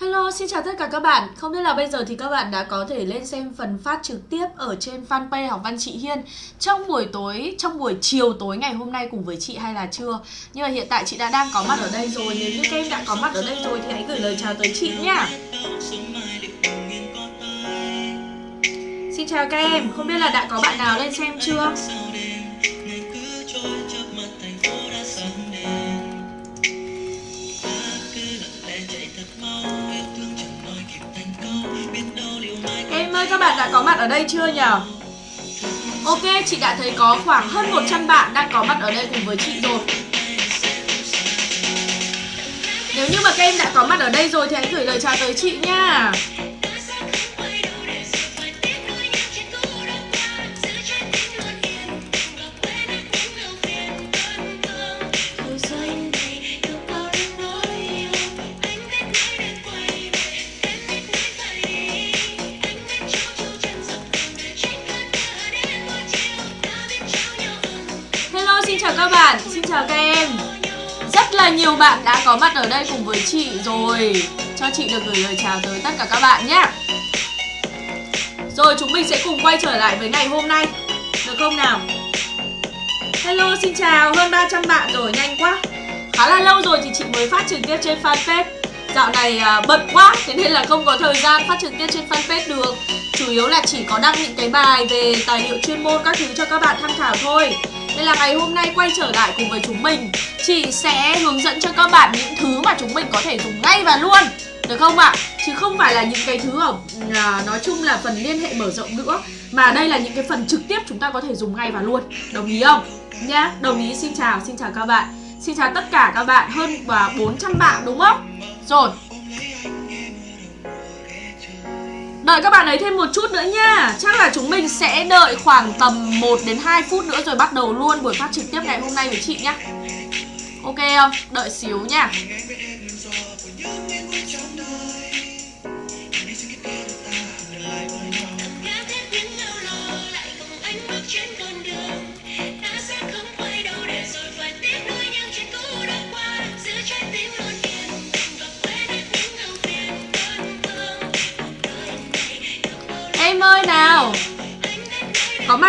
Hello, xin chào tất cả các bạn. Không biết là bây giờ thì các bạn đã có thể lên xem phần phát trực tiếp ở trên fanpage học văn chị Hiên trong buổi tối, trong buổi chiều tối ngày hôm nay cùng với chị hay là chưa? Nhưng mà hiện tại chị đã đang có mặt ở đây rồi. Nếu như các em đã có mặt ở đây rồi thì hãy gửi lời chào tới chị nhá. Xin chào các em, không biết là đã có bạn nào lên xem chưa? Ơi các bạn đã có mặt ở đây chưa nhỉ? Ok, chị đã thấy có khoảng hơn 100 bạn đang có mặt ở đây cùng với chị rồi Nếu như mà các em đã có mặt ở đây rồi thì hãy gửi lời chào tới chị nha chào các em. Rất là nhiều bạn đã có mặt ở đây cùng với chị rồi. Cho chị được gửi lời chào tới tất cả các bạn nhé. Rồi chúng mình sẽ cùng quay trở lại với ngày hôm nay. Được không nào? Hello xin chào, hơn 300 bạn rồi, nhanh quá. Khá là lâu rồi thì chị mới phát trực tiếp trên fanpage. Dạo này à, bận quá, thế nên là không có thời gian phát trực tiếp trên fanpage được. Chủ yếu là chỉ có đăng những cái bài về tài liệu chuyên môn các thứ cho các bạn tham khảo thôi nên là ngày hôm nay quay trở lại cùng với chúng mình Chị sẽ hướng dẫn cho các bạn những thứ mà chúng mình có thể dùng ngay và luôn Được không ạ? À? Chứ không phải là những cái thứ ở à, nói chung là phần liên hệ mở rộng nữa Mà đây là những cái phần trực tiếp chúng ta có thể dùng ngay và luôn Đồng ý không? Nhá, đồng ý xin chào, xin chào các bạn Xin chào tất cả các bạn, hơn và 400 bạn đúng không? Rồi Đợi các bạn ấy thêm một chút nữa nha. Chắc là chúng mình sẽ đợi khoảng tầm 1 đến 2 phút nữa rồi bắt đầu luôn buổi phát trực tiếp ngày hôm nay với chị nhá. Ok không? Đợi xíu nha.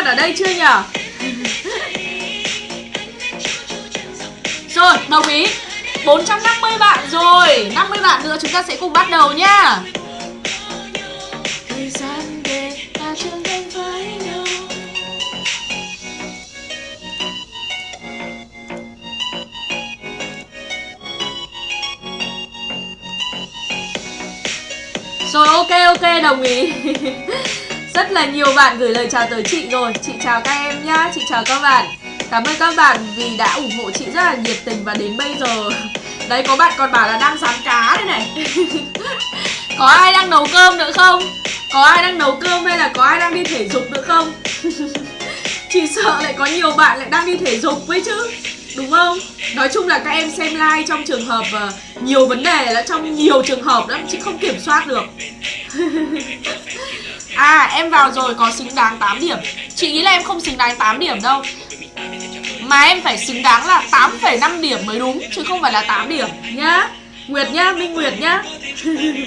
Mặt ở đây chưa nhở Rồi, đồng ý. 450 bạn rồi. 50 bạn nữa chúng ta sẽ cùng bắt đầu nhá. Là nhiều bạn gửi lời chào tới chị rồi. Chị chào các em nhá. Chị chào các bạn. Cảm ơn các bạn vì đã ủng hộ chị rất là nhiệt tình và đến bây giờ. Đấy có bạn còn bảo là đang rán cá đây này. Có ai đang nấu cơm nữa không? Có ai đang nấu cơm hay là có ai đang đi thể dục nữa không? chị sợ lại có nhiều bạn lại đang đi thể dục với chứ. Đúng không? Nói chung là các em xem like trong trường hợp uh, nhiều vấn đề là trong nhiều trường hợp đó chị không kiểm soát được. À em vào rồi có xứng đáng 8 điểm. Chị nghĩ là em không xứng đáng 8 điểm đâu. Mà em phải xứng đáng là 8,5 điểm mới đúng Chứ không phải là 8 điểm nhá. Nguyệt nhá, Minh Nguyệt nhá.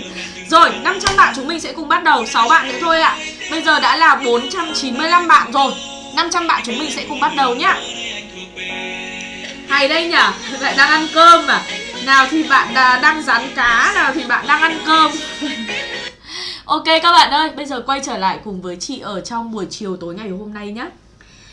Rồi, 500 bạn chúng mình sẽ cùng bắt đầu. 6 bạn nữa thôi ạ. À. Bây giờ đã là 495 bạn rồi. 500 bạn chúng mình sẽ cùng bắt đầu nhá. Hay đây nhở Lại đang ăn cơm à? Nào thì bạn đang rán cá Nào thì bạn đang ăn cơm. Ok các bạn ơi Bây giờ quay trở lại cùng với chị Ở trong buổi chiều tối ngày hôm nay nhé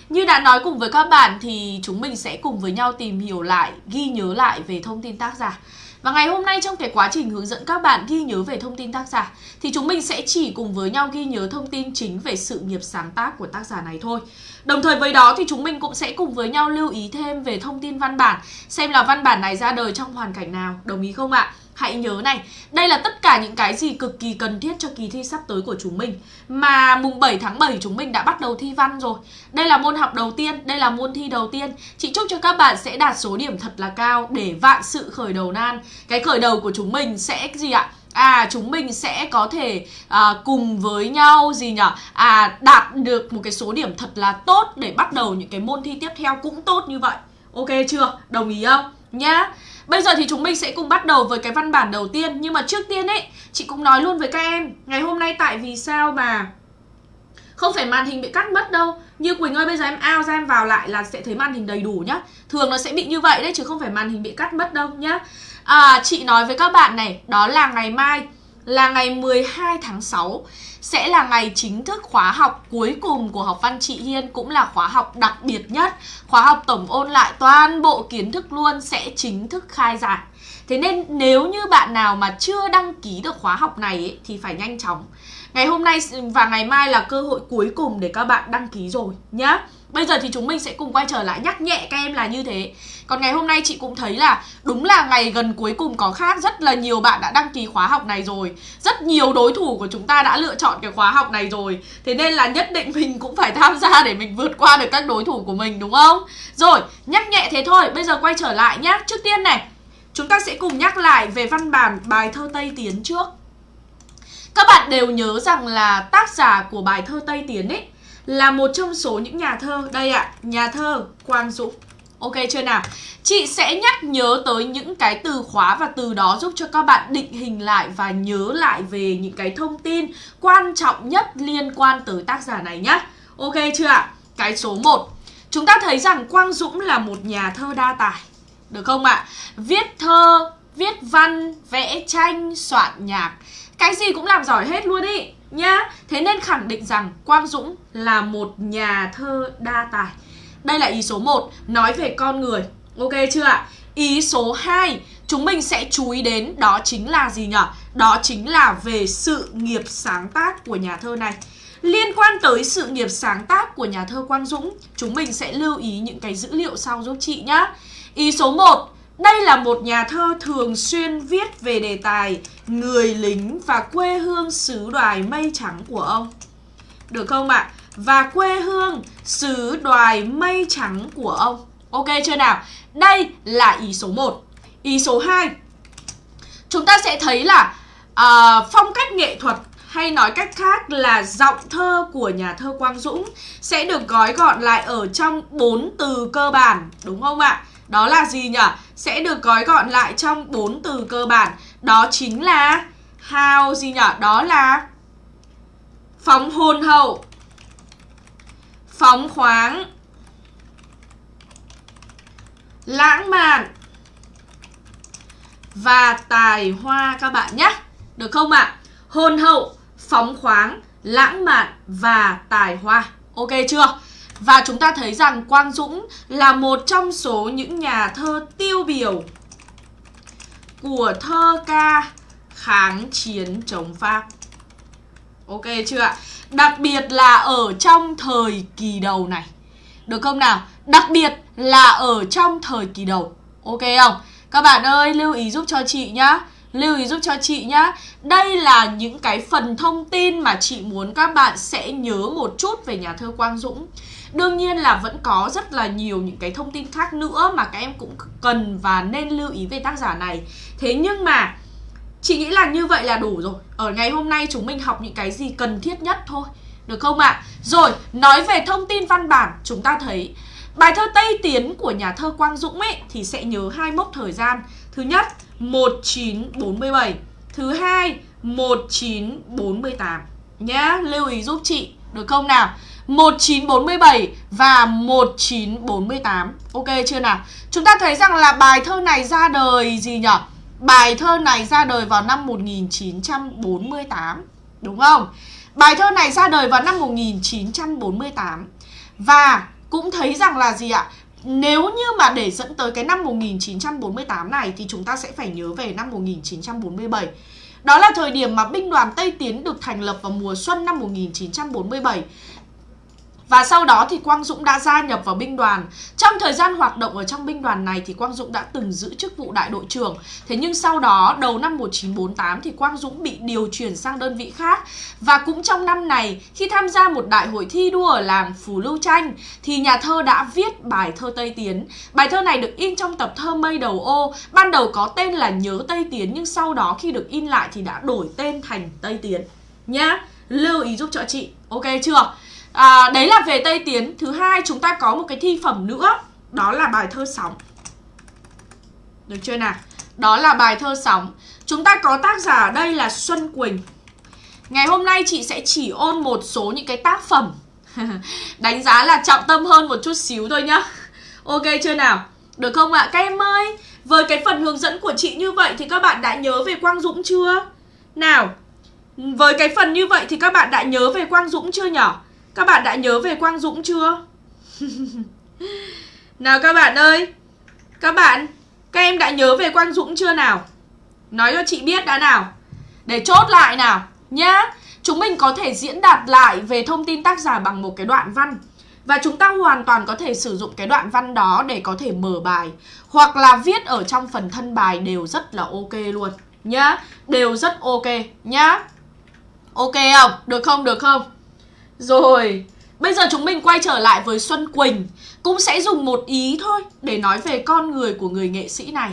như đã nói cùng với các bạn thì chúng mình sẽ cùng với nhau tìm hiểu lại, ghi nhớ lại về thông tin tác giả. Và ngày hôm nay trong cái quá trình hướng dẫn các bạn ghi nhớ về thông tin tác giả thì chúng mình sẽ chỉ cùng với nhau ghi nhớ thông tin chính về sự nghiệp sáng tác của tác giả này thôi. Đồng thời với đó thì chúng mình cũng sẽ cùng với nhau lưu ý thêm về thông tin văn bản Xem là văn bản này ra đời trong hoàn cảnh nào, đồng ý không ạ? Hãy nhớ này, đây là tất cả những cái gì cực kỳ cần thiết cho kỳ thi sắp tới của chúng mình. Mà mùng 7 tháng 7 chúng mình đã bắt đầu thi văn rồi. Đây là môn học đầu tiên, đây là môn thi đầu tiên. Chị chúc cho các bạn sẽ đạt số điểm thật là cao để vạn sự khởi đầu nan. Cái khởi đầu của chúng mình sẽ gì ạ? À chúng mình sẽ có thể à, cùng với nhau gì nhở? À đạt được một cái số điểm thật là tốt để bắt đầu những cái môn thi tiếp theo cũng tốt như vậy. Ok chưa? Đồng ý không? Nhá. Bây giờ thì chúng mình sẽ cùng bắt đầu với cái văn bản đầu tiên. Nhưng mà trước tiên ấy Chị cũng nói luôn với các em Ngày hôm nay tại vì sao mà không phải màn hình bị cắt mất đâu. Như Quỳnh ơi bây giờ em out ra em vào lại là sẽ thấy màn hình đầy đủ nhá. Thường nó sẽ bị như vậy đấy chứ không phải màn hình bị cắt mất đâu nhá. À, Chị nói với các bạn này Đó là ngày mai. Là ngày 12 tháng 6 Sẽ là ngày chính thức khóa học cuối cùng của học văn chị Hiên Cũng là khóa học đặc biệt nhất. Khóa học tổng ôn lại toàn bộ kiến thức luôn Sẽ chính thức khai giảng. Thế nên nếu như bạn nào mà chưa đăng ký được khóa học này ấy, thì phải nhanh chóng. Ngày hôm nay và ngày mai là cơ hội cuối cùng để các bạn đăng ký rồi nhé. Bây giờ thì chúng mình sẽ cùng quay trở lại nhắc nhẹ các em là như thế. Còn ngày hôm nay chị cũng thấy là đúng là ngày gần cuối cùng có khác. Rất là nhiều bạn đã đăng ký khóa học này rồi. Rất nhiều đối thủ của chúng ta đã lựa chọn cái khóa học này rồi. Thế nên là nhất định mình cũng phải tham gia để mình vượt qua được các đối thủ của mình đúng không? Rồi, nhắc nhẹ thế thôi, bây giờ quay trở lại nhá. Trước tiên này, chúng ta sẽ cùng nhắc lại về văn bản bài thơ Tây Tiến trước. Các bạn đều nhớ rằng là tác giả của bài thơ Tây Tiến ấy là một trong số những nhà thơ đây ạ, à, nhà thơ Quang Dũng. Ok chưa nào? Chị sẽ nhắc nhớ tới những cái từ khóa và từ đó giúp cho các bạn định hình lại và nhớ lại về những cái thông tin quan trọng nhất liên quan tới tác giả này nhé Ok chưa ạ? Cái số 1. Chúng ta thấy rằng Quang Dũng là một nhà thơ đa tài. Được không ạ? Viết thơ, viết văn, vẽ tranh, soạn nhạc cái gì cũng làm giỏi hết luôn ý nhá, Thế nên khẳng định rằng Quang Dũng là một nhà thơ đa tài Đây là ý số 1 Nói về con người Ok chưa ạ? Ý số 2 Chúng mình sẽ chú ý đến đó chính là gì nhở? Đó chính là về sự nghiệp sáng tác của nhà thơ này Liên quan tới sự nghiệp sáng tác của nhà thơ Quang Dũng, Chúng mình sẽ lưu ý những cái dữ liệu sau giúp chị nhá Ý số 1 đây là một nhà thơ thường xuyên viết về đề tài người lính và quê hương xứ đoài mây trắng của ông. Được không ạ? Và quê hương xứ đoài mây trắng của ông. Ok chưa nào? Đây là ý số 1. Ý số 2. Chúng ta sẽ thấy là à, phong cách nghệ thuật hay nói cách khác là giọng thơ của nhà thơ Quang Dũng sẽ được gói gọn lại ở trong bốn từ cơ bản, đúng không ạ? Đó là gì nhỉ? Sẽ được gói gọn lại trong bốn từ cơ bản. Đó chính là how gì nhỉ? Đó là phóng hồn hậu, phóng khoáng, lãng mạn và tài hoa các bạn nhé. Được không ạ? À? Hồn hậu, phóng khoáng, lãng mạn và tài hoa. Ok chưa? Và chúng ta thấy rằng Quang Dũng là một trong số những nhà thơ tiêu biểu của thơ ca kháng chiến chống Pháp. Ok chưa ạ? Đặc biệt là ở trong thời kỳ đầu này. Được không nào? Đặc biệt là ở trong thời kỳ đầu. Ok không? Các bạn ơi, lưu ý giúp cho chị nhá. Lưu ý giúp cho chị nhá Đây là những cái phần thông tin mà chị muốn các bạn sẽ nhớ một chút về nhà thơ Quang Dũng Đương nhiên là vẫn có rất là nhiều những cái thông tin khác nữa mà các em cũng cần và nên lưu ý về tác giả này. Thế nhưng mà chị nghĩ là như vậy là đủ rồi. Ở ngày hôm nay chúng mình học những cái gì cần thiết nhất thôi Được không ạ? À? Rồi, nói về thông tin văn bản chúng ta thấy Bài thơ Tây Tiến của nhà thơ Quang Dũng ấy thì sẽ nhớ hai mốc thời gian. Thứ nhất 1947 Thứ hai 1948 Nhá, lưu ý giúp chị Được không nào? 1947 và 1948 Ok chưa nào? Chúng ta thấy rằng là bài thơ này ra đời gì nhỉ? Bài thơ này ra đời vào năm 1948 Đúng không? Bài thơ này ra đời vào năm 1948 Và cũng thấy rằng là gì ạ? Nếu như mà để dẫn tới cái năm 1948 này thì chúng ta sẽ phải nhớ về năm 1947. Đó là thời điểm mà binh đoàn Tây Tiến được thành lập vào mùa xuân năm 1947 và sau đó thì Quang Dũng đã gia nhập vào binh đoàn. Trong thời gian hoạt động ở trong binh đoàn này thì Quang Dũng đã từng giữ chức vụ đại đội trưởng. Thế nhưng sau đó đầu năm 1948 thì Quang Dũng bị điều chuyển sang đơn vị khác. Và cũng trong năm này khi tham gia một đại hội thi đua ở làng Phù Lưu Tranh thì nhà thơ đã viết bài thơ Tây Tiến. Bài thơ này được in trong tập thơ Mây Đầu Ô. Ban đầu có tên là Nhớ Tây Tiến nhưng sau đó khi được in lại thì đã đổi tên thành Tây Tiến. Nhá, lưu ý giúp cho chị. Ok chưa? À, Đấy là về Tây Tiến Thứ hai chúng ta có một cái thi phẩm nữa Đó là bài thơ sóng Được chưa nào? Đó là bài thơ sóng Chúng ta có tác giả ở đây là Xuân Quỳnh Ngày hôm nay chị sẽ chỉ ôn một số những cái tác phẩm Đánh giá là trọng tâm hơn một chút xíu thôi nhá Ok chưa nào? Được không ạ? Các em ơi Với cái phần hướng dẫn của chị như vậy thì các bạn đã nhớ về Quang Dũng chưa? Nào Với cái phần như vậy thì các bạn đã nhớ về Quang Dũng chưa nhở? Các bạn đã nhớ về Quang Dũng chưa? nào các bạn ơi, Các bạn, Các em đã nhớ về Quang Dũng chưa nào? Nói cho chị biết đã nào Để chốt lại nào, Nhá Chúng mình có thể diễn đạt lại về thông tin tác giả bằng một cái đoạn văn và chúng ta hoàn toàn có thể sử dụng cái đoạn văn đó để có thể mở bài Hoặc là viết ở trong phần thân bài đều rất là ok luôn, Nhá Đều rất ok, nhá Ok không? Được không? Được không? Rồi, Bây giờ chúng mình quay trở lại với Xuân Quỳnh Cũng sẽ dùng một ý thôi Để nói về con người của người nghệ sĩ này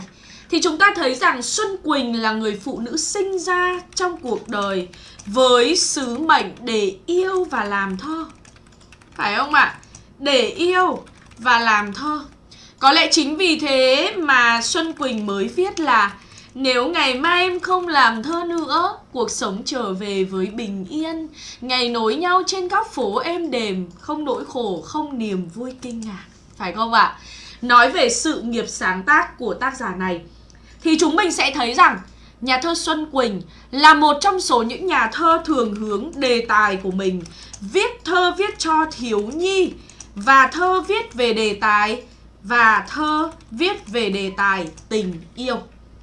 Thì chúng ta thấy rằng Xuân Quỳnh là người phụ nữ sinh ra trong cuộc đời Với sứ mệnh để yêu và làm thơ Phải không ạ? À? Để yêu và làm thơ Có lẽ chính vì thế mà Xuân Quỳnh mới viết là nếu ngày mai em không làm thơ nữa Cuộc sống trở về với bình yên Ngày nối nhau trên các phố êm đềm Không nỗi khổ, không niềm vui kinh ngạc Phải không ạ? À? Nói về sự nghiệp sáng tác của tác giả này Thì chúng mình sẽ thấy rằng Nhà thơ Xuân Quỳnh là một trong số những nhà thơ thường hướng đề tài của mình Viết thơ viết cho thiếu nhi Và thơ viết về đề tài Và thơ viết về đề tài tình yêu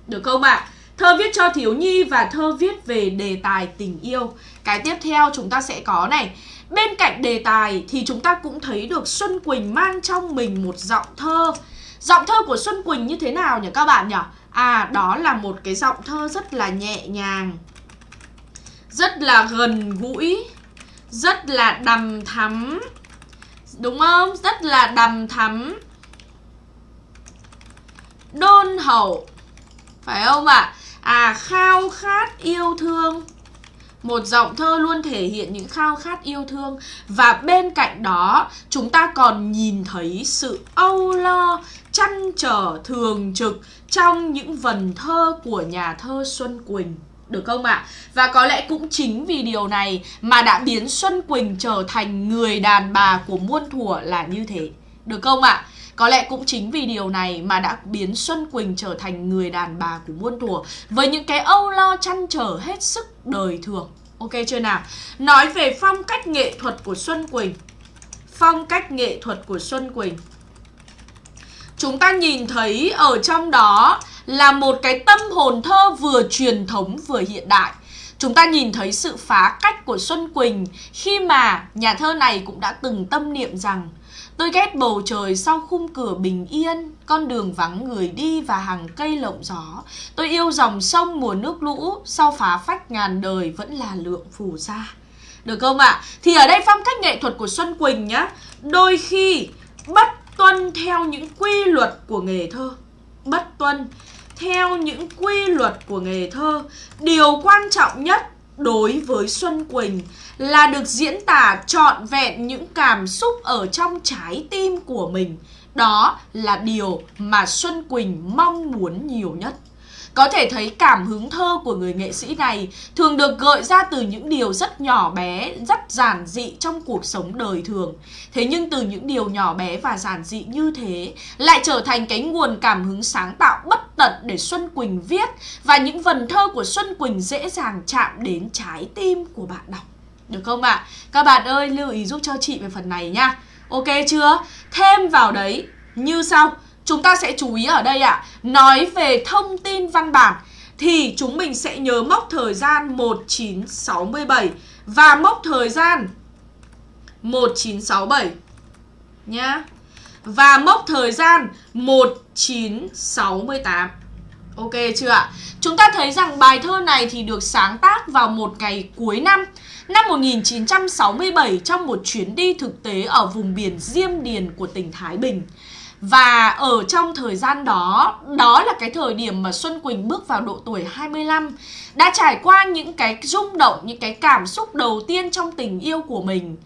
được không ạ? À? Thơ viết cho thiếu nhi và thơ viết về đề tài tình yêu Cái tiếp theo chúng ta sẽ có này Bên cạnh đề tài thì chúng ta cũng thấy được Xuân Quỳnh mang trong mình một giọng thơ Giọng thơ của Xuân Quỳnh như thế nào nhỉ các bạn nhỉ? À đó là một cái giọng thơ rất là nhẹ nhàng Rất là gần gũi Rất là đầm thắm Đúng không? Rất là đầm thắm Đôn hậu phải không ạ? À? à khao khát yêu thương một giọng thơ luôn thể hiện những khao khát yêu thương và bên cạnh đó, chúng ta còn nhìn thấy sự âu lo, chăn trở thường trực trong những vần thơ của nhà thơ Xuân Quỳnh được không ạ? À? Và có lẽ cũng chính vì điều này mà đã biến Xuân Quỳnh trở thành người đàn bà của muôn thuở là như thế. Được không ạ? À? Có lẽ cũng chính vì điều này mà đã biến Xuân Quỳnh trở thành người đàn bà của muôn thuở với những cái âu lo chăn trở hết sức đời thường. Ok chưa nào? Nói về phong cách nghệ thuật của Xuân Quỳnh. Phong cách nghệ thuật của Xuân Quỳnh. Chúng ta nhìn thấy ở trong đó là một cái tâm hồn thơ vừa truyền thống vừa hiện đại. Chúng ta nhìn thấy sự phá cách của Xuân Quỳnh khi mà nhà thơ này cũng đã từng tâm niệm rằng Tôi ghét bầu trời sau khung cửa bình yên, con đường vắng người đi và hàng cây lộng gió. Tôi yêu dòng sông mùa nước lũ, sau phá phách ngàn đời vẫn là lượng phù sa. Được không ạ? À? Thì ở đây phong cách nghệ thuật của Xuân Quỳnh nhá, đôi khi bất tuân theo những quy luật của nghề thơ. Bất tuân theo những quy luật của nghề thơ. Điều quan trọng nhất đối với Xuân Quỳnh là được diễn tả trọn vẹn những cảm xúc ở trong trái tim của mình. Đó là điều mà Xuân Quỳnh mong muốn nhiều nhất. Có thể thấy cảm hứng thơ của người nghệ sĩ này thường được gợi ra từ những điều rất nhỏ bé, rất giản dị trong cuộc sống đời thường. Thế nhưng từ những điều nhỏ bé và giản dị như thế lại trở thành cái nguồn cảm hứng sáng tạo bất tận để Xuân Quỳnh viết và những vần thơ của Xuân Quỳnh dễ dàng chạm đến trái tim của bạn đọc. Được không ạ? À? Các bạn ơi lưu ý giúp cho chị về phần này nhá. Ok chưa? Thêm vào đấy như sau Chúng ta sẽ chú ý ở đây ạ. À, Nói về thông tin văn bản Thì chúng mình sẽ nhớ mốc thời gian 1967 Và mốc thời gian 1967 Nhá. Và mốc thời gian 1968 Ok chưa ạ? Chúng ta thấy rằng bài thơ này thì được sáng tác vào một ngày cuối năm Năm 1967 trong một chuyến đi thực tế ở vùng biển Diêm Điền của tỉnh Thái Bình và ở trong thời gian đó, đó là cái thời điểm mà Xuân Quỳnh bước vào độ tuổi 25 Đã trải qua những cái rung động, những cái cảm xúc đầu tiên trong tình yêu của mình.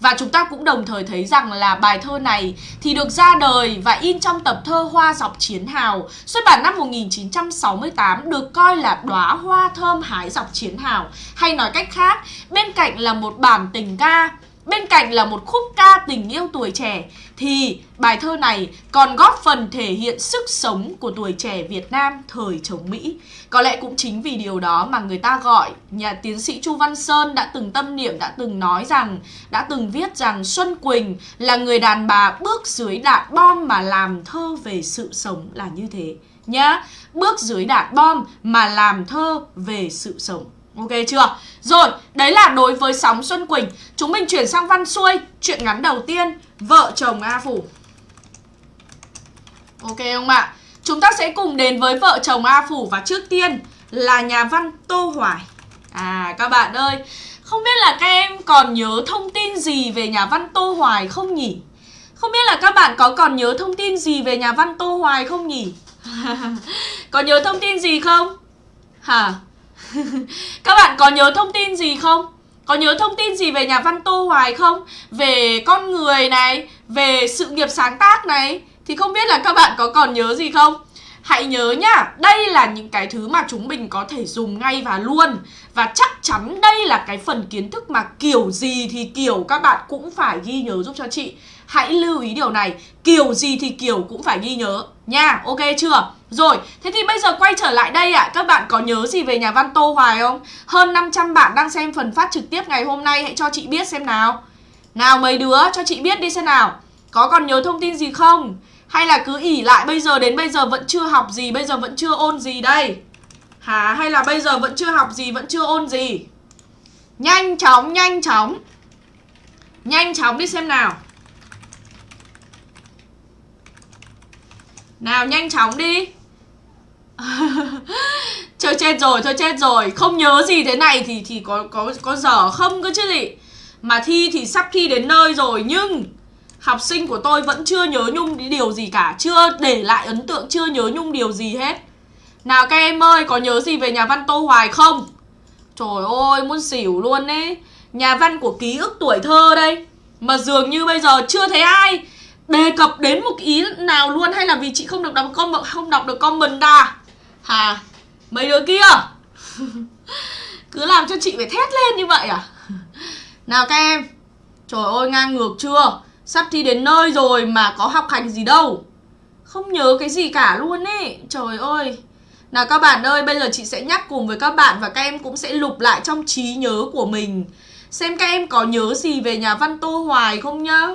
Và chúng ta cũng đồng thời thấy rằng là bài thơ này thì được ra đời và in trong tập thơ Hoa dọc chiến hào xuất bản năm 1968 được coi là đóa hoa thơm hái dọc chiến hào. Hay nói cách khác bên cạnh là một bản tình ca Bên cạnh là một khúc ca tình yêu tuổi trẻ thì bài thơ này còn góp phần thể hiện sức sống của tuổi trẻ Việt Nam thời chống Mỹ. Có lẽ cũng chính vì điều đó mà người ta gọi nhà tiến sĩ Chu Văn Sơn đã từng tâm niệm, đã từng nói rằng, đã từng viết rằng Xuân Quỳnh là người đàn bà bước dưới đạn bom mà làm thơ về sự sống là như thế nhá. Bước dưới đạn bom mà làm thơ về sự sống. Ok chưa? Rồi, đấy là đối với sóng Xuân Quỳnh Chúng mình chuyển sang văn xuôi Chuyện ngắn đầu tiên Vợ chồng A Phủ Ok không ạ? Chúng ta sẽ cùng đến với vợ chồng A Phủ Và trước tiên là nhà văn Tô Hoài À các bạn ơi Không biết là các em còn nhớ thông tin gì về nhà văn Tô Hoài không nhỉ? Không biết là các bạn có còn nhớ thông tin gì về nhà văn Tô Hoài không nhỉ? có nhớ thông tin gì không? Hả? Các bạn có nhớ thông tin gì không? Có nhớ thông tin gì về nhà văn Tô Hoài không? Về con người này, về sự nghiệp sáng tác này Thì không biết là các bạn có còn nhớ gì không? Hãy nhớ nhá, đây là những cái thứ mà chúng mình có thể dùng ngay và luôn Và chắc chắn đây là cái phần kiến thức mà kiểu gì thì kiểu các bạn cũng phải ghi nhớ giúp cho chị Hãy lưu ý điều này, kiểu gì thì kiểu cũng phải ghi nhớ nha, ok chưa? Rồi, thế thì bây giờ quay trở lại đây ạ. À, Các bạn có nhớ gì về nhà văn Tô Hoài không? Hơn 500 bạn đang xem phần phát trực tiếp ngày hôm nay Hãy cho chị biết xem nào. Nào mấy đứa cho chị biết đi xem nào. Có còn nhớ thông tin gì không? Hay là cứ ỉ lại bây giờ đến bây giờ vẫn chưa học gì Bây giờ vẫn chưa ôn gì đây? Hả? Hay là bây giờ vẫn chưa học gì Vẫn chưa ôn gì? Nhanh chóng, nhanh chóng. Nhanh chóng đi xem nào. Nào nhanh chóng đi. Chơi chết rồi, chơi chết rồi. Không nhớ gì thế này thì thì có có có dở không cơ chứ gì Mà thi thì sắp thi đến nơi rồi Nhưng Học sinh của tôi vẫn chưa nhớ nhung điều gì cả Chưa để lại ấn tượng Chưa nhớ nhung điều gì hết. Nào các em ơi có nhớ gì về nhà văn Tô Hoài không? Trời ơi muốn xỉu luôn ấy. Nhà văn của ký ức tuổi thơ đây. Mà dường như bây giờ chưa thấy ai đề cập đến một ý nào luôn hay là vì chị không được đọc comment không đọc được comment à? Hà, mấy đứa kia? Cứ làm cho chị phải thét lên như vậy à? Nào các em, trời ơi, ngang ngược chưa? Sắp thi đến nơi rồi mà có học hành gì đâu. Không nhớ cái gì cả luôn ấy trời ơi. Nào các bạn ơi, bây giờ chị sẽ nhắc cùng với các bạn và các em cũng sẽ lục lại trong trí nhớ của mình. Xem các em có nhớ gì về nhà văn tô hoài không nhá?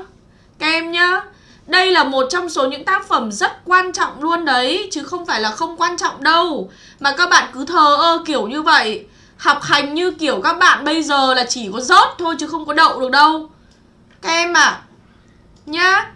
Các em nhá đây là một trong số những tác phẩm rất quan trọng luôn đấy, Chứ không phải là không quan trọng đâu. Mà các bạn cứ thờ ơ kiểu như vậy. Học hành như kiểu các bạn bây giờ là chỉ có rớt thôi chứ không có đậu được đâu. Các em à Nhá.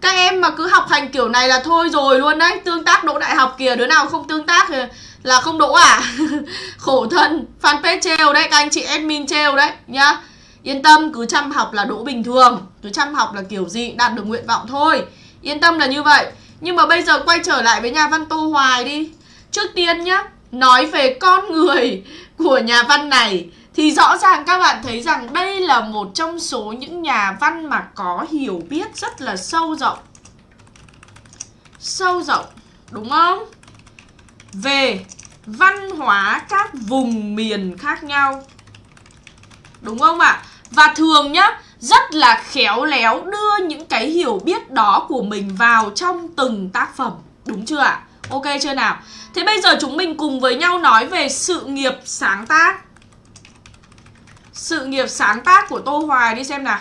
Các em mà cứ học hành kiểu này là thôi rồi luôn đấy. Tương tác đỗ đại học kìa, Đứa nào không tương tác thì là không đỗ à? Khổ thân. Fanpage treo đấy, Các anh chị admin treo đấy. Nhá. Yên tâm, cứ chăm học là đỗ bình thường. Cứ chăm học là kiểu gì đạt được nguyện vọng thôi Yên tâm là như vậy Nhưng mà bây giờ quay trở lại với nhà văn Tô Hoài đi Trước tiên nhá Nói về con người của nhà văn này Thì rõ ràng các bạn thấy rằng đây là một trong số những nhà văn mà có hiểu biết rất là sâu rộng Sâu rộng, đúng không? Về văn hóa các vùng miền khác nhau Đúng không ạ? À? Và thường nhá, rất là khéo léo đưa những cái hiểu biết đó của mình vào trong từng tác phẩm. Đúng chưa ạ? Ok chưa nào? Thế bây giờ chúng mình cùng với nhau nói về sự nghiệp sáng tác. Sự nghiệp sáng tác của Tô Hoài đi xem nào.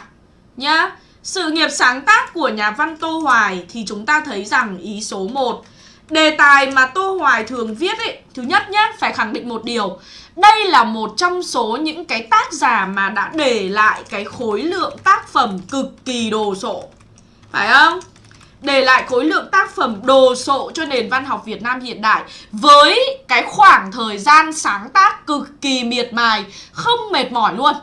Nhá. Sự nghiệp sáng tác của nhà văn Tô Hoài thì chúng ta thấy rằng ý số 1 Đề tài mà Tô Hoài thường viết ấy Thứ nhất nhé, phải khẳng định một điều đây là một trong số những cái tác giả mà đã để lại cái khối lượng tác phẩm cực kỳ đồ sộ Phải không? Để lại khối lượng tác phẩm đồ sộ cho nền văn học Việt Nam hiện đại Với cái khoảng thời gian sáng tác cực kỳ miệt mài Không mệt mỏi luôn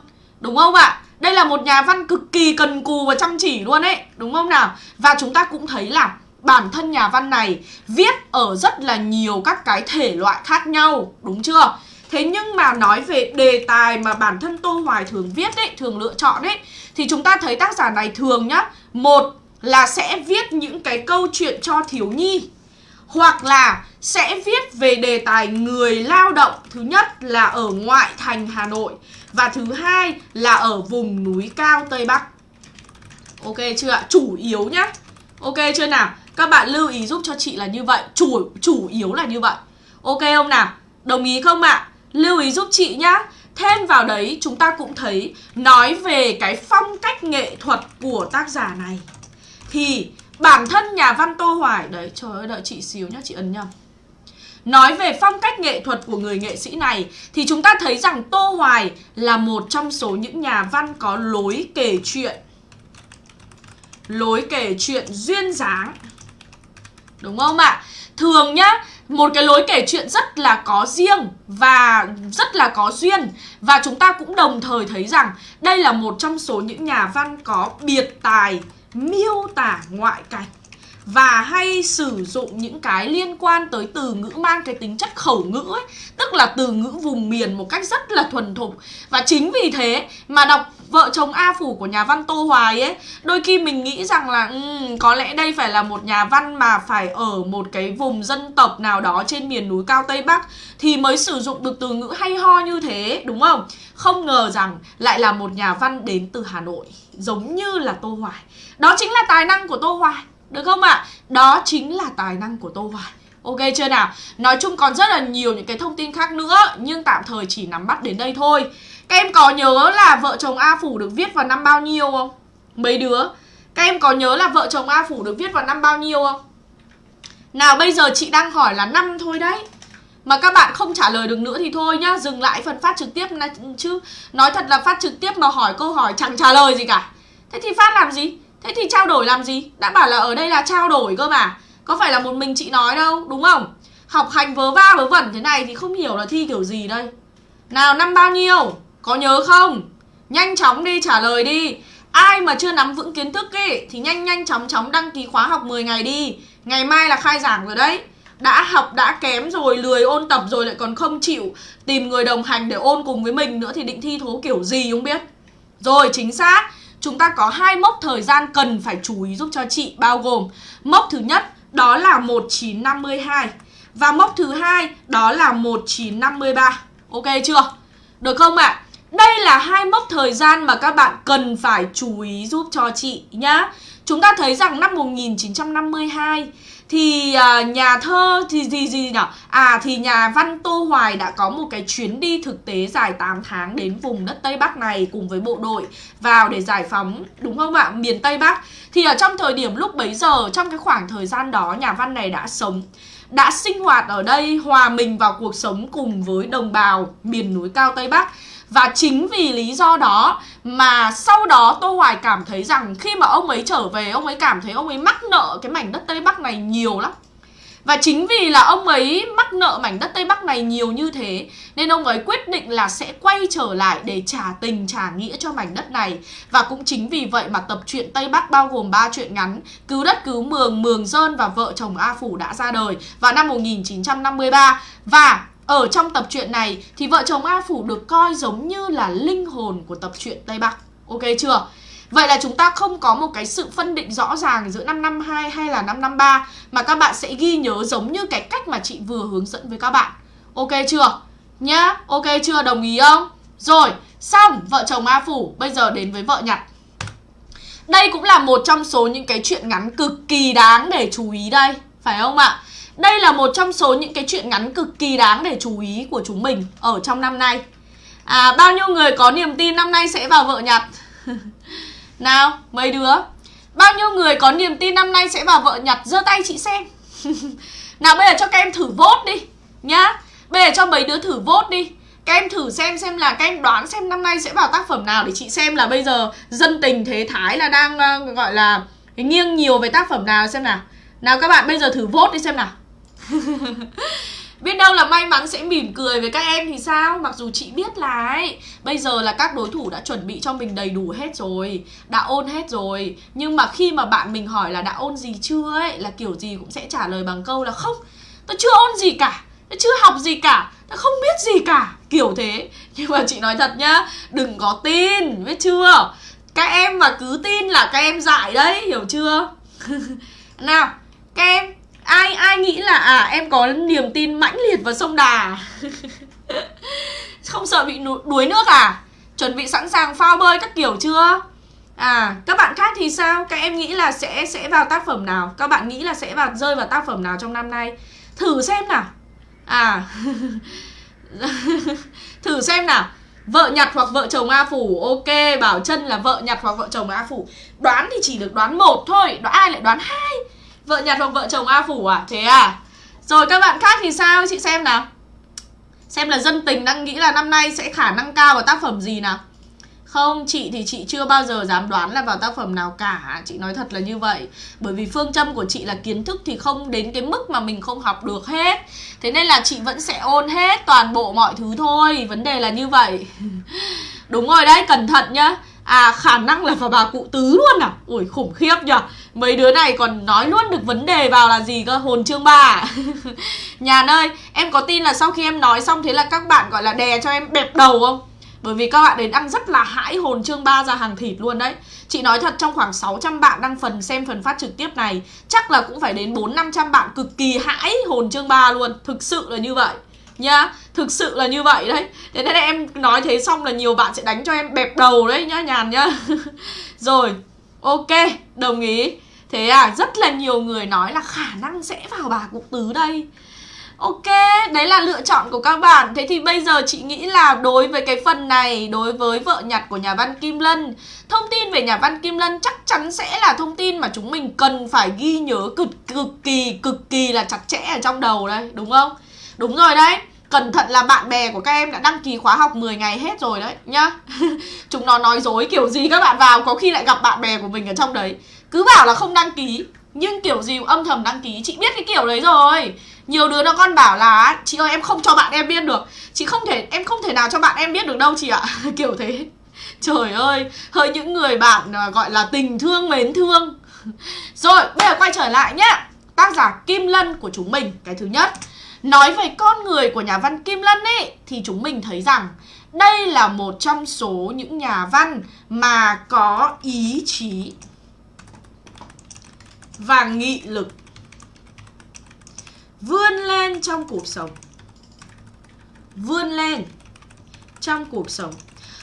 Đúng không ạ? Đây là một nhà văn cực kỳ cần cù và chăm chỉ luôn ấy Đúng không nào? Và chúng ta cũng thấy là bản thân nhà văn này viết ở rất là nhiều các cái thể loại khác nhau, đúng chưa? Thế nhưng mà nói về đề tài mà bản thân Tô Hoài thường viết ấy, thường lựa chọn ấy Thì chúng ta thấy tác giả này thường nhá Một là sẽ viết những cái câu chuyện cho thiếu nhi Hoặc là sẽ viết về đề tài người lao động Thứ nhất là ở ngoại thành Hà Nội Và thứ hai là ở vùng núi cao Tây Bắc Ok chưa ạ? Chủ yếu nhá Ok chưa nào? Các bạn lưu ý giúp cho chị là như vậy Chủ chủ yếu là như vậy Ok không nào? Đồng ý không ạ? À? Lưu ý giúp chị nhá. Thêm vào đấy chúng ta cũng thấy Nói về cái phong cách nghệ thuật của tác giả này. Thì bản thân nhà văn Tô Hoài Đấy trời ơi đợi chị xíu nhá chị ấn nhầm Nói về phong cách nghệ thuật của người nghệ sĩ này Thì chúng ta thấy rằng Tô Hoài là một trong số những nhà văn có lối kể chuyện. Lối kể chuyện duyên dáng. Đúng không ạ? Thường nhá, một cái lối kể chuyện rất là có riêng và rất là có duyên Và chúng ta cũng đồng thời thấy rằng đây là một trong số những nhà văn có biệt tài miêu tả ngoại cảnh và hay sử dụng những cái liên quan tới từ ngữ mang cái tính chất khẩu ngữ ấy, tức là từ ngữ vùng miền một cách rất là thuần thục. Và chính vì thế mà đọc vợ chồng A Phủ của nhà văn Tô Hoài ấy, đôi khi mình nghĩ rằng là um, có lẽ đây phải là một nhà văn mà phải ở một cái vùng dân tộc nào đó trên miền núi cao Tây Bắc thì mới sử dụng được từ ngữ hay ho như thế, đúng không? Không ngờ rằng lại là một nhà văn đến từ Hà Nội, giống như là Tô Hoài. Đó chính là tài năng của Tô Hoài. Được không ạ? À? Đó chính là tài năng của Tô Hoài Ok chưa nào? Nói chung còn rất là nhiều những cái thông tin khác nữa Nhưng tạm thời chỉ nắm bắt đến đây thôi các em có nhớ là vợ chồng A Phủ được viết vào năm bao nhiêu không? Mấy đứa Các em có nhớ là vợ chồng A Phủ được viết vào năm bao nhiêu không? Nào bây giờ chị đang hỏi là năm thôi đấy mà các bạn không trả lời được nữa thì thôi nhá Dừng lại phần phát trực tiếp chứ Nói thật là phát trực tiếp mà hỏi câu hỏi chẳng trả lời gì cả Thế thì phát làm gì Thế thì trao đổi làm gì? Đã bảo là ở đây là trao đổi cơ mà Có phải là một mình chị nói đâu, đúng không? Học hành vớ va vớ vẩn thế này thì không hiểu là thi kiểu gì đây Nào năm bao nhiêu? Có nhớ không? Nhanh chóng đi, trả lời đi Ai mà chưa nắm vững kiến thức ấy Thì nhanh nhanh chóng chóng đăng ký khóa học 10 ngày đi Ngày mai là khai giảng rồi đấy đã học, đã kém rồi, lười ôn tập rồi lại còn không chịu tìm người đồng hành để ôn cùng với mình nữa thì định thi thố kiểu gì không biết rồi, chính xác chúng ta có hai mốc thời gian cần phải chú ý giúp cho chị, bao gồm mốc thứ nhất, đó là 1952 và mốc thứ hai, đó là 1953. Ok chưa? Được không ạ? À? Đây là hai mốc thời gian mà các bạn cần phải chú ý giúp cho chị nhá. Chúng ta thấy rằng năm 1952 thì à, nhà thơ thì gì gì nhỉ? À thì nhà văn Tô Hoài đã có một cái chuyến đi thực tế dài 8 tháng đến vùng đất Tây Bắc này cùng với bộ đội vào để giải phóng, đúng không ạ? Miền Tây Bắc. Thì ở trong thời điểm lúc bấy giờ, trong cái khoảng thời gian đó, nhà văn này đã sống, đã sinh hoạt ở đây, hòa mình vào cuộc sống cùng với đồng bào miền núi cao Tây Bắc và chính vì lý do đó mà sau đó Tô Hoài cảm thấy rằng khi mà ông ấy trở về Ông ấy cảm thấy ông ấy mắc nợ cái mảnh đất Tây Bắc này nhiều lắm. Và chính vì là ông ấy mắc nợ mảnh đất Tây Bắc này nhiều như thế Nên ông ấy quyết định là sẽ quay trở lại để trả tình trả nghĩa cho mảnh đất này. Và cũng chính vì vậy mà tập truyện Tây Bắc bao gồm 3 truyện ngắn Cứu đất cứu mường, mường dơn và vợ chồng A Phủ đã ra đời vào năm 1953 Và ở trong tập truyện này thì vợ chồng A Phủ được coi giống như là linh hồn của tập truyện Tây Bắc. Ok chưa? Vậy là chúng ta không có một cái sự phân định rõ ràng giữa 552 hay là 553 mà các bạn sẽ ghi nhớ giống như cái cách mà chị vừa hướng dẫn với các bạn. Ok chưa? Nhá, ok chưa? Đồng ý không? Rồi, xong vợ chồng A Phủ, bây giờ đến với vợ nhặt. Đây cũng là một trong số những cái chuyện ngắn cực kỳ đáng để chú ý đây, phải không ạ? Đây là một trong số những cái chuyện ngắn cực kỳ đáng để chú ý của chúng mình ở trong năm nay. À bao nhiêu người có niềm tin năm nay sẽ vào vợ nhặt Nào mấy đứa? Bao nhiêu người có niềm tin năm nay sẽ vào vợ nhặt giơ tay chị xem. Nào bây giờ cho các em thử vote đi Nhá. Bây giờ cho mấy đứa thử vote đi. Các em thử xem xem là các em đoán xem năm nay sẽ vào tác phẩm nào để chị xem là bây giờ dân tình thế thái là đang uh, gọi là nghiêng nhiều về tác phẩm nào xem nào. Nào các bạn bây giờ thử vote đi xem nào. Biết đâu là may mắn sẽ mỉm cười với các em thì sao? Mặc dù chị biết là ấy, Bây giờ là các đối thủ đã chuẩn bị cho mình đầy đủ hết rồi, Đã ôn hết rồi. Nhưng mà khi mà bạn mình hỏi là đã ôn gì chưa ấy, Là kiểu gì cũng sẽ trả lời bằng câu là không. Tôi chưa ôn gì cả tôi chưa học gì cả tôi không biết gì cả. Kiểu thế. Nhưng mà chị nói thật nhá, đừng có tin, biết chưa? Các em mà cứ tin là các em dại đấy, hiểu chưa? Nào, các em ai ai nghĩ là à em có niềm tin mãnh liệt vào sông đà? Không sợ bị đuối nước à? Chuẩn bị sẵn sàng phao bơi các kiểu chưa? À các bạn khác thì sao? Các em nghĩ là sẽ sẽ vào tác phẩm nào? Các bạn nghĩ là sẽ vào, rơi vào tác phẩm nào trong năm nay? Thử xem nào. À thử xem nào. Vợ nhặt hoặc vợ chồng a phủ. Ok, bảo chân là vợ nhặt hoặc vợ chồng a phủ. Đoán thì chỉ được đoán một thôi. Đoán ai lại đoán hai? Vợ nhặt hoặc vợ chồng a phủ à? Thế à? Rồi các bạn khác thì sao? Chị xem nào. Xem là dân tình đang nghĩ là năm nay sẽ khả năng cao vào tác phẩm gì nào. Không, chị thì chị chưa bao giờ dám đoán là vào tác phẩm nào cả. Chị nói thật là như vậy. Bởi vì phương châm của chị là kiến thức thì không đến cái mức mà mình không học được hết. Thế nên là chị vẫn sẽ ôn hết toàn bộ mọi thứ thôi. Vấn đề là như vậy. Đúng rồi đấy, cẩn thận nhá. À khả năng là vào bà cụ tứ luôn à? Ui khủng khiếp nhở Mấy đứa này còn nói luôn được vấn đề vào là gì cơ? Hồn chương bà Nhàn ơi, Em có tin là sau khi em nói xong Thế là các bạn gọi là đè cho em bẹp đầu không? Bởi vì các bạn đến đang rất là hãi hồn chương 3 ra hàng thịt luôn đấy. Chị nói thật, trong khoảng 600 bạn đang phần xem phần phát trực tiếp này, Chắc là cũng phải đến 4-500 bạn cực kỳ hãi hồn chương 3 luôn. Thực sự là như vậy nhá Thực sự là như vậy đấy. Thế nên em nói thế xong là nhiều bạn sẽ đánh cho em bẹp đầu đấy nhá nhàn nhá. Rồi ok đồng ý. Thế à rất là nhiều người nói là khả năng sẽ vào bà cụ tứ đây. Ok, đấy là lựa chọn của các bạn. Thế thì bây giờ chị nghĩ là đối với cái phần này Đối với vợ nhặt của nhà văn Kim Lân Thông tin về nhà văn Kim Lân chắc chắn sẽ là thông tin mà chúng mình cần phải ghi nhớ cực cực kỳ cực kỳ là chặt chẽ ở trong đầu đây Đúng không? Đúng rồi đấy. Cẩn thận là bạn bè của các em đã đăng ký khóa học 10 ngày hết rồi đấy, nhá. Chúng nó nói dối kiểu gì các bạn vào, có khi lại gặp bạn bè của mình ở trong đấy. Cứ bảo là không đăng ký, Nhưng kiểu gì âm thầm đăng ký. Chị biết cái kiểu đấy rồi. Nhiều đứa nó con bảo là, chị ơi, em không cho bạn em biết được. Chị không thể, em không thể nào cho bạn em biết được đâu chị ạ. Kiểu thế. Trời ơi, hơi những người bạn à, gọi là tình thương mến thương. Rồi, bây giờ quay trở lại nhá. Tác giả kim lân của chúng mình, cái thứ nhất nói về con người của nhà văn kim lân ấy thì chúng mình thấy rằng đây là một trong số những nhà văn mà có ý chí và nghị lực vươn lên trong cuộc sống. Vươn lên trong cuộc sống.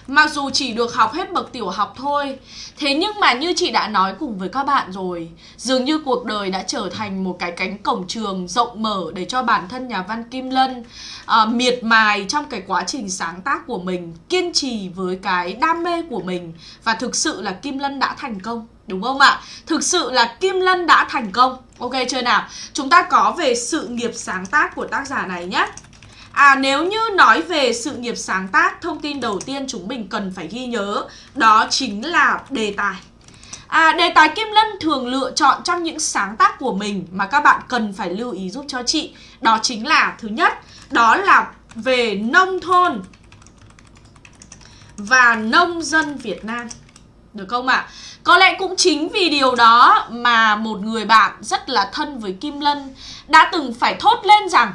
Mặc dù chỉ được học hết bậc tiểu học thôi Thế nhưng mà như chị đã nói cùng với các bạn rồi Dường như cuộc đời đã trở thành một cái cánh cổng trường rộng mở Để cho bản thân nhà văn Kim Lân uh, Miệt mài trong cái quá trình sáng tác của mình Kiên trì với cái đam mê của mình Và thực sự là Kim Lân đã thành công Đúng không ạ? Thực sự là Kim Lân đã thành công Ok chưa nào? Chúng ta có về sự nghiệp sáng tác của tác giả này nhé À nếu như nói về sự nghiệp sáng tác, thông tin đầu tiên chúng mình cần phải ghi nhớ đó chính là đề tài. À, đề tài Kim Lân thường lựa chọn trong những sáng tác của mình mà các bạn cần phải lưu ý giúp cho chị. Đó chính là thứ nhất, đó là về nông thôn và nông dân Việt Nam. Được không ạ? À? Có lẽ cũng chính vì điều đó mà một người bạn rất là thân với Kim Lân đã từng phải thốt lên rằng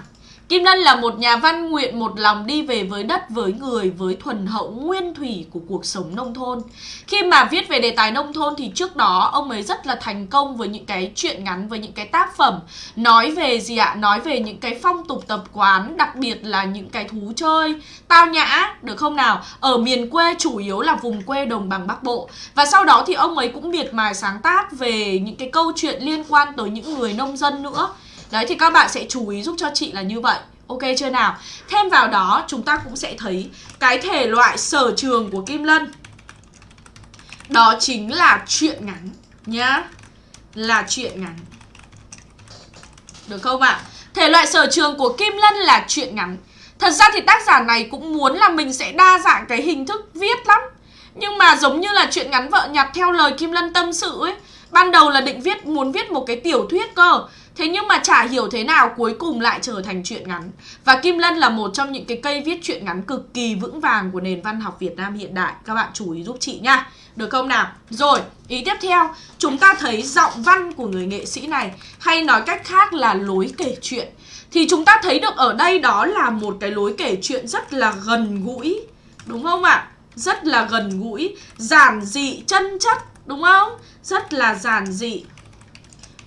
Kim Lân là một nhà văn nguyện một lòng đi về với đất, với người, với thuần hậu nguyên thủy của cuộc sống nông thôn. Khi mà viết về đề tài nông thôn thì trước đó ông ấy rất là thành công với những cái chuyện ngắn, với những cái tác phẩm nói về gì ạ? Nói về những cái phong tục tập quán, đặc biệt là những cái thú chơi, tao nhã, được không nào? Ở miền quê chủ yếu là vùng quê đồng bằng Bắc Bộ. Và sau đó thì ông ấy cũng miệt mài sáng tác về những cái câu chuyện liên quan tới những người nông dân nữa. Đấy, thì các bạn sẽ chú ý giúp cho chị là như vậy Ok chưa nào? Thêm vào đó, chúng ta cũng sẽ thấy cái thể loại sở trường của Kim Lân Đó chính là chuyện ngắn nhá Là chuyện ngắn Được không ạ? À? Thể loại sở trường của Kim Lân là chuyện ngắn Thật ra thì tác giả này cũng muốn là mình sẽ đa dạng cái hình thức viết lắm Nhưng mà giống như là chuyện ngắn vợ nhặt theo lời Kim Lân tâm sự ấy, Ban đầu là định viết, muốn viết một cái tiểu thuyết cơ Thế nhưng mà chả hiểu thế nào cuối cùng lại trở thành truyện ngắn. Và Kim Lân là một trong những cái cây viết truyện ngắn cực kỳ vững vàng của nền văn học Việt Nam hiện đại. Các bạn chú ý giúp chị nha. Được không nào? Rồi, ý tiếp theo. Chúng ta thấy giọng văn của người nghệ sĩ này Hay nói cách khác là lối kể chuyện. Thì chúng ta thấy được ở đây đó là một cái lối kể chuyện rất là gần gũi. Đúng không ạ? Rất là gần gũi Giản dị, chân chất Đúng không? Rất là giản dị.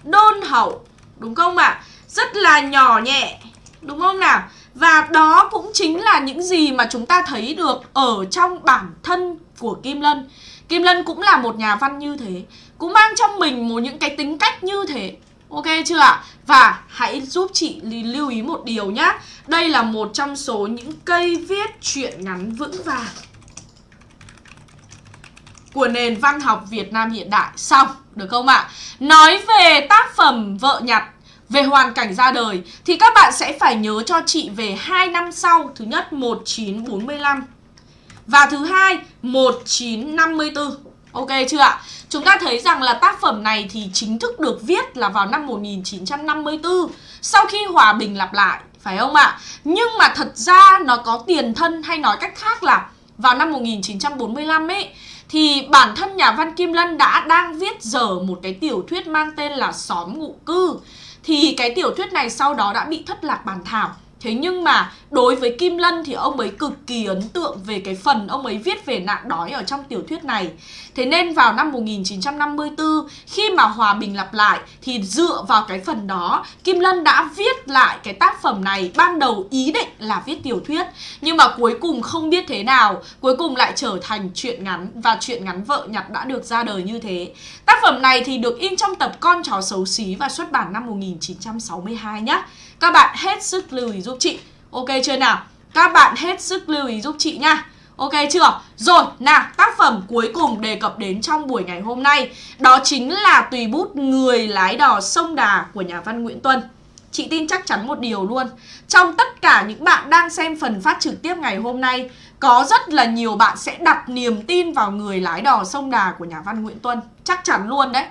Đôn hậu. Đúng không ạ? Rất là nhỏ nhẹ Đúng không nào? Và đó cũng chính là những gì mà chúng ta thấy được ở trong bản thân của Kim Lân Kim Lân cũng là một nhà văn như thế Cũng mang trong mình một những cái tính cách như thế Ok chưa ạ? Và hãy giúp chị lưu ý một điều nhá Đây là một trong số những cây viết truyện ngắn vững vàng Của nền văn học Việt Nam hiện đại Xong, được không ạ? Nói về tác phẩm Vợ nhặt về hoàn cảnh ra đời thì các bạn sẽ phải nhớ cho chị về hai năm sau, thứ nhất 1945 và thứ hai 1954. Ok chưa ạ? Chúng ta thấy rằng là tác phẩm này thì chính thức được viết là vào năm 1954 sau khi hòa bình lặp lại, phải không ạ? Nhưng mà thật ra nó có tiền thân hay nói cách khác là vào năm 1945 ấy thì bản thân nhà văn Kim Lân đã đang viết dở một cái tiểu thuyết mang tên là Xóm ngụ cư thì cái tiểu thuyết này sau đó đã bị thất lạc bản thảo. Thế nhưng mà đối với Kim Lân thì ông ấy cực kỳ ấn tượng về cái phần ông ấy viết về nạn đói ở trong tiểu thuyết này. Thế nên vào năm 1954 khi mà hòa bình lặp lại, thì dựa vào cái phần đó, Kim Lân đã viết lại cái tác phẩm này, ban đầu ý định là viết tiểu thuyết, nhưng mà cuối cùng không biết thế nào, cuối cùng lại trở thành truyện ngắn và truyện ngắn vợ nhặt đã được ra đời như thế. Tác phẩm này thì được in trong tập Con chó xấu xí và xuất bản năm 1962 nhé. Các bạn hết sức lưu ý giúp chị. Ok chưa nào? Các bạn hết sức lưu ý giúp chị nha. Ok chưa? Rồi, nào, tác phẩm cuối cùng đề cập đến trong buổi ngày hôm nay. Đó chính là tùy bút Người lái đò sông Đà của nhà văn Nguyễn Tuân. Chị tin chắc chắn một điều luôn. Trong tất cả những bạn đang xem phần phát trực tiếp ngày hôm nay Có rất là nhiều bạn sẽ đặt niềm tin vào người lái đò sông Đà của nhà văn Nguyễn Tuân. Chắc chắn luôn đấy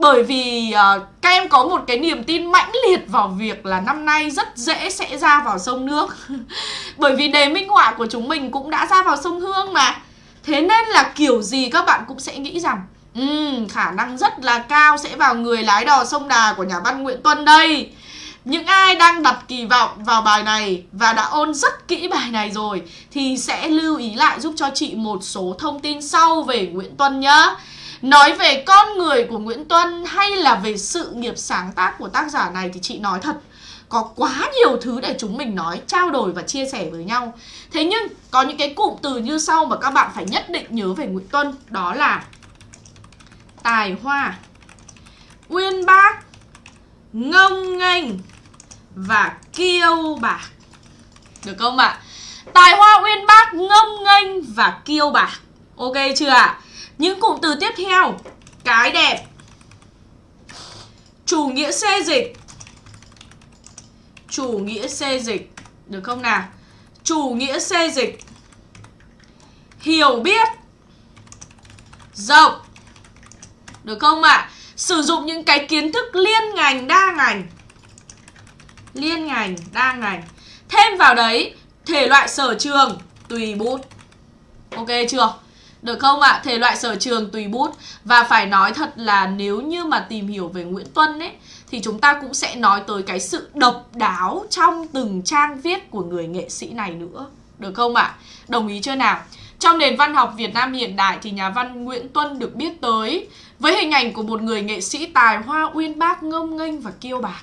bởi vì uh, các em có một cái niềm tin mãnh liệt vào việc là năm nay rất dễ sẽ ra vào sông nước. Bởi vì đề minh họa của chúng mình cũng đã ra vào sông Hương mà. Thế nên là kiểu gì các bạn cũng sẽ nghĩ rằng um, Khả năng rất là cao sẽ vào người lái đò sông Đà của nhà văn Nguyễn Tuân đây. Những ai đang đặt kỳ vọng vào bài này và đã ôn rất kỹ bài này rồi thì sẽ lưu ý lại giúp cho chị một số thông tin sau về Nguyễn Tuân nhá. Nói về con người của Nguyễn Tuân hay là về sự nghiệp sáng tác của tác giả này thì chị nói thật có quá nhiều thứ để chúng mình nói, trao đổi và chia sẻ với nhau. Thế nhưng có những cái cụm từ như sau mà các bạn phải nhất định nhớ về Nguyễn Tuân, đó là tài hoa, uyên bác, ngông nghênh và kiêu bạc. Được không ạ? Tài hoa uyên bác, ngông nghênh và kiêu bạc. Ok chưa ạ? Những cụm từ tiếp theo. Cái đẹp. Chủ nghĩa xê dịch. Chủ nghĩa xê dịch. Được không nào? Chủ nghĩa xê dịch. Hiểu biết. Rộng. Được không ạ? À? Sử dụng những cái kiến thức liên ngành, đa ngành. Liên ngành, đa ngành. Thêm vào đấy, Thể loại sở trường. Tùy bút. Ok chưa? Được không ạ? À? Thể loại sở trường tùy bút Và phải nói thật là nếu như mà tìm hiểu về Nguyễn Tuân ấy Thì chúng ta cũng sẽ nói tới cái sự độc đáo trong từng trang viết của người nghệ sĩ này nữa Được không ạ? À? Đồng ý chưa nào? Trong nền văn học Việt Nam hiện đại thì nhà văn Nguyễn Tuân được biết tới với hình ảnh của một người nghệ sĩ tài hoa uyên bác, ngông nghênh và kiêu bạc.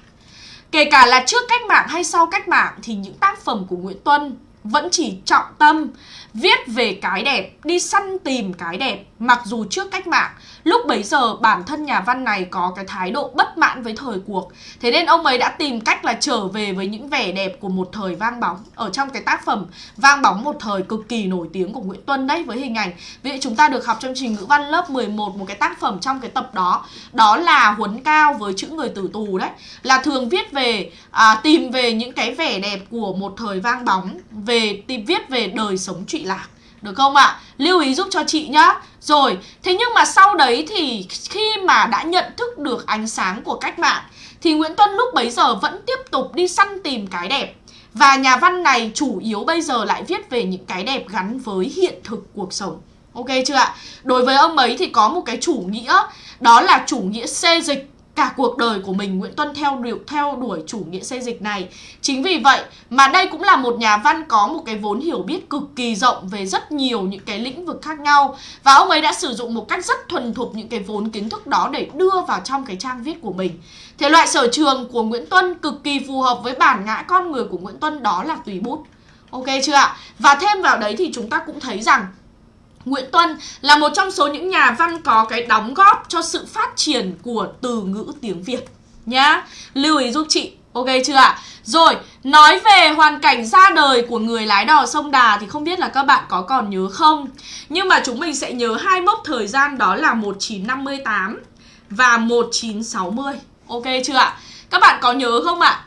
Kể cả là trước cách mạng hay sau cách mạng thì những tác phẩm của Nguyễn Tuân vẫn chỉ trọng tâm viết về cái đẹp, đi săn tìm cái đẹp Mặc dù trước cách mạng, lúc bấy giờ bản thân nhà văn này có cái thái độ bất mãn với thời cuộc. Thế nên ông ấy đã tìm cách là trở về với những vẻ đẹp của một thời vang bóng. Ở trong cái tác phẩm vang bóng một thời cực kỳ nổi tiếng của Nguyễn Tuân đấy với hình ảnh. Vì chúng ta được học trong trình ngữ văn lớp 11 một cái tác phẩm trong cái tập đó. Đó là Huấn Cao với chữ người tử tù đấy. Là thường viết về, à, tìm về những cái vẻ đẹp của một thời vang bóng Về tìm viết về đời sống trụy lạc được không ạ? À? Lưu ý giúp cho chị nhá Rồi, thế nhưng mà sau đấy thì khi mà đã nhận thức được ánh sáng của cách mạng Thì Nguyễn Tuân lúc bấy giờ vẫn tiếp tục đi săn tìm cái đẹp Và nhà văn này chủ yếu bây giờ lại viết về những cái đẹp gắn với hiện thực cuộc sống Ok chưa ạ? Đối với ông ấy thì có một cái chủ nghĩa đó là chủ nghĩa xê dịch cả cuộc đời của mình Nguyễn Tuân theo đuổi, theo đuổi chủ nghĩa xây dịch này. Chính vì vậy mà đây cũng là một nhà văn có một cái vốn hiểu biết cực kỳ rộng về rất nhiều những cái lĩnh vực khác nhau và ông ấy đã sử dụng một cách rất thuần thục những cái vốn kiến thức đó để đưa vào trong cái trang viết của mình. Thể loại sở trường của Nguyễn Tuân cực kỳ phù hợp với bản ngã con người của Nguyễn Tuân đó là tùy bút. Ok chưa ạ? Và thêm vào đấy thì chúng ta cũng thấy rằng Nguyễn Tuân là một trong số những nhà văn có cái đóng góp cho sự phát triển của từ ngữ tiếng Việt nhá. Lưu ý giúp chị, ok chưa ạ? Rồi, nói về hoàn cảnh ra đời của người lái đò sông Đà thì không biết là các bạn có còn nhớ không? Nhưng mà chúng mình sẽ nhớ hai mốc thời gian đó là 1958 và 1960. Ok chưa ạ? Các bạn có nhớ không ạ?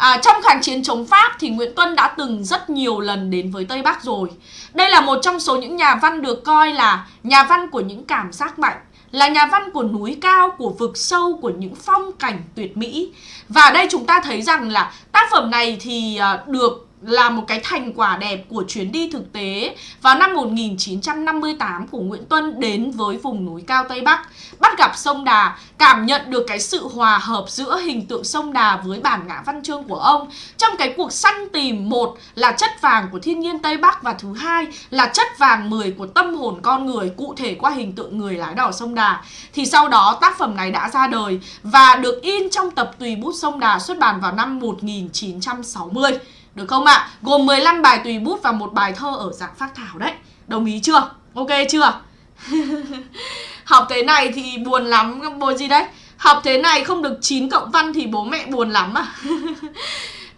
À, trong kháng chiến chống Pháp thì Nguyễn Tuân đã từng rất nhiều lần đến với Tây Bắc rồi. Đây là một trong số những nhà văn được coi là nhà văn của những cảm giác mạnh, là nhà văn của núi cao, của vực sâu, của những phong cảnh tuyệt mỹ. Và đây chúng ta thấy rằng là tác phẩm này thì à, được là một cái thành quả đẹp của chuyến đi thực tế vào năm 1958 của Nguyễn Tuân đến với vùng núi cao Tây Bắc, bắt gặp sông Đà, cảm nhận được cái sự hòa hợp giữa hình tượng sông Đà với bản ngã văn chương của ông trong cái cuộc săn tìm một là chất vàng của thiên nhiên Tây Bắc và thứ hai là chất vàng 10 của tâm hồn con người cụ thể qua hình tượng người lái đò sông Đà. Thì sau đó tác phẩm này đã ra đời và được in trong tập Tùy bút sông Đà xuất bản vào năm 1960. Được không ạ? À? Gồm 15 bài tùy bút và một bài thơ ở dạng phát thảo đấy Đồng ý chưa? Ok chưa? Học thế này thì buồn lắm Buồn gì đấy? Học thế này không được 9 cộng văn thì bố mẹ buồn lắm à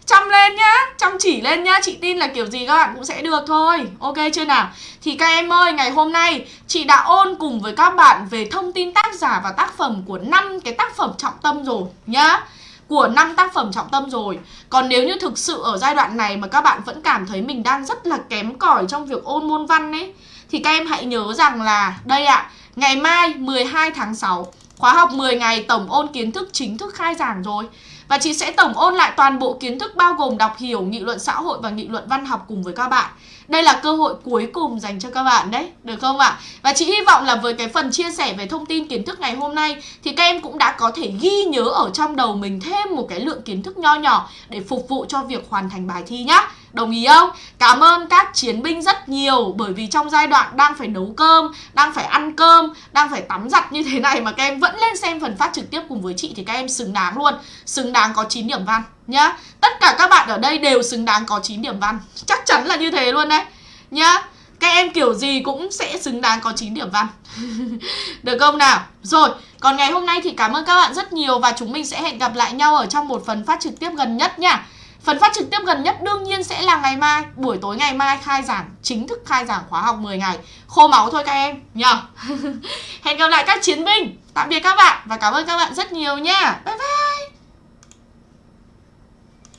Chăm lên nhá, Chăm chỉ lên nhá Chị tin là kiểu gì các bạn cũng sẽ được thôi Ok chưa nào Thì các em ơi, Ngày hôm nay Chị đã ôn cùng với các bạn Về thông tin tác giả và tác phẩm của năm cái tác phẩm trọng tâm rồi Nhá của năm tác phẩm trọng tâm rồi. Còn nếu như thực sự ở giai đoạn này mà các bạn vẫn cảm thấy mình đang rất là kém cỏi trong việc ôn môn văn ấy Thì các em hãy nhớ rằng là đây ạ, à, ngày mai 12 tháng 6 Khóa học 10 ngày tổng ôn kiến thức chính thức khai giảng rồi. Và chị sẽ tổng ôn lại toàn bộ kiến thức bao gồm đọc hiểu, nghị luận xã hội và nghị luận văn học cùng với các bạn đây là cơ hội cuối cùng dành cho các bạn đấy, được không ạ? Và chị hy vọng là với cái phần chia sẻ về thông tin kiến thức ngày hôm nay thì các em cũng đã có thể ghi nhớ ở trong đầu mình thêm một cái lượng kiến thức nho nhỏ để phục vụ cho việc hoàn thành bài thi nhá. Đồng ý không? Cảm ơn các chiến binh rất nhiều bởi vì trong giai đoạn đang phải nấu cơm, đang phải ăn cơm, đang phải tắm giặt như thế này mà các em vẫn lên xem phần phát trực tiếp cùng với chị thì các em xứng đáng luôn. Xứng đáng có 9 điểm văn nhá. Tất cả các bạn ở đây đều xứng đáng có 9 điểm văn. Chắc chắn là như thế luôn đấy. Nhá. Các em kiểu gì cũng sẽ xứng đáng có 9 điểm văn Được không nào? Rồi, còn ngày hôm nay thì cảm ơn các bạn rất nhiều Và chúng mình sẽ hẹn gặp lại nhau ở trong một phần phát trực tiếp gần nhất nha Phần phát trực tiếp gần nhất đương nhiên sẽ là ngày mai Buổi tối ngày mai khai giảng Chính thức khai giảng khóa học 10 ngày. Khô máu thôi các em nhờ. Hẹn gặp lại các chiến binh. Tạm biệt các bạn Và cảm ơn các bạn rất nhiều nha. Bye bye